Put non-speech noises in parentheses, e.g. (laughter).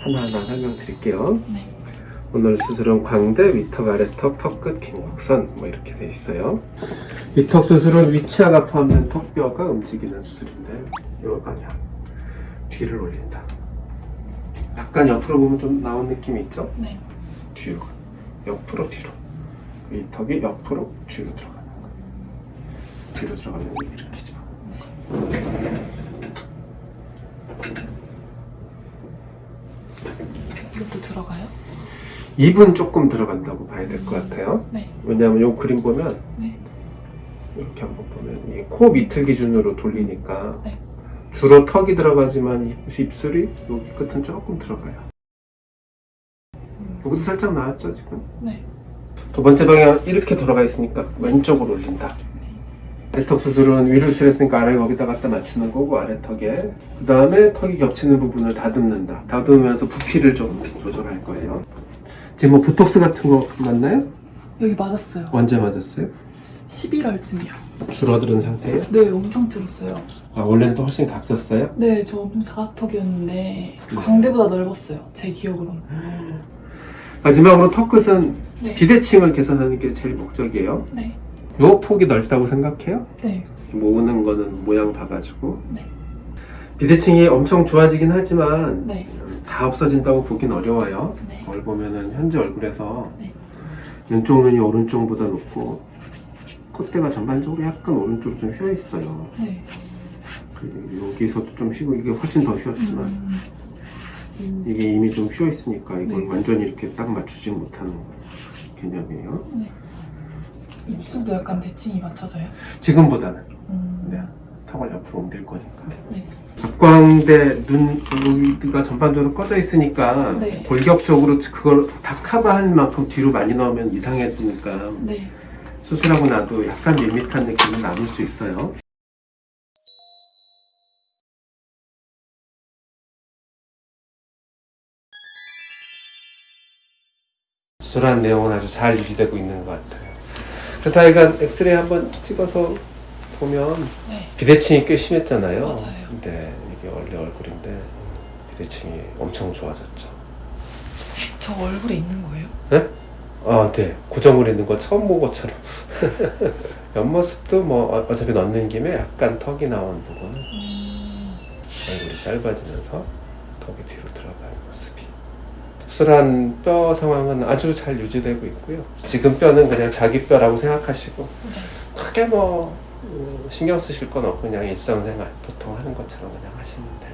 하나하나 설명드릴게요. 네. 오늘 수술은 광대, 위턱, 아래턱, 턱끝, 긴 곡선 뭐 이렇게 돼 있어요. 위턱 수술은 위치하가 포함된 턱뼈가 움직이는 수술인데 이 방향 뒤를 올린다. 약간 옆으로 보면 좀 나온 느낌이 있죠? 네. 뒤로 옆으로 뒤로 위턱이 옆으로 뒤로 들어가는 거. 뒤로 들어가면 이렇게 죠. 이것도 들어가요? 입은 조금 들어간다고 봐야 될 것 같아요. 네. 왜냐하면 이 그림 보면 네. 이렇게 한번 보면 이코 밑을 기준으로 돌리니까 네. 주로 턱이 들어가지만 입- 입술이 여기 끝은 조금 들어가요. 여기도 살짝 나왔죠 지금? 네. 두 번째 방향 이렇게 돌아가 있으니까 왼쪽으로 올린다. 아래턱 수술은 위를 수술했으니까 아래 거기다 갖다 맞추는 거고 아래턱에 그 다음에 턱이 겹치는 부분을 다듬는다. 다듬으면서 부피를 좀 조절할 거예요. 지금 뭐 보톡스 같은 거 맞나요? 여기 맞았어요. 언제 맞았어요? 11월쯤이요. 줄어드는 상태예요? 네, 엄청 줄었어요. 아, 원래는 또 훨씬 각졌어요? 네, 저 엄청 사각턱이었는데 광대보다 넓었어요. 제 기억으로는. 마지막으로 턱 끝은 네. 비대칭을 개선하는 게 제일 목적이에요. 네. 요 폭이 넓다고 생각해요? 네. 모으는 거는 모양 봐가지고 네. 비대칭이 엄청 좋아지긴 하지만 네. 다 없어진다고 보긴 어려워요. 네. 거울 보면은 현재 얼굴에서 네. 왼쪽 눈이 오른쪽보다 높고 콧대가 전반적으로 약간 오른쪽으로 좀 휘어 있어요. 네. 그리고 여기서도 좀 휘고 이게 훨씬 더 휘었지만 음. 음. 이게 이미 좀 휘어 있으니까 이걸 네. 완전히 이렇게 딱 맞추지 못하는 개념이에요. 네. 입술도 약간 대칭이 맞춰져요? 지금보다는 음. 네. 턱을 옆으로 옮길 거니까. 네. 앞광대 눈 여기가 전반적으로 꺼져 있으니까 네. 골격적으로 그걸 다 커버할 만큼 뒤로 많이 넣으면 이상해지니까 네. 수술하고 나도 약간 밋밋한 느낌이 남을 수 있어요. 수술한 내용은 아주 잘 유지되고 있는 것 같아요. 그렇다니까 엑스레이 한번 찍어서 보면 네. 비대칭이 꽤 심했잖아요. 맞아요. 네, 이게 원래 얼굴인데 비대칭이 엄청 좋아졌죠. 저 얼굴에 있는 거예요? 네? 아, 네. 고정을 있는 거 처음 본 것처럼. (laughs) 옆모습도 뭐 어- 어차피 넣는 김에 약간 턱이 나온 부분은 음. 얼굴이 짧아지면서 턱이 뒤로 들어가는 모습이. 수술한 뼈 상황은 아주 잘 유지되고 있고요. 지금 뼈는 그냥 자기 뼈라고 생각하시고 네. 크게 뭐 음, 신경 쓰실 건 없고 그냥 일상생활 보통 하는 것처럼 그냥 하시면 될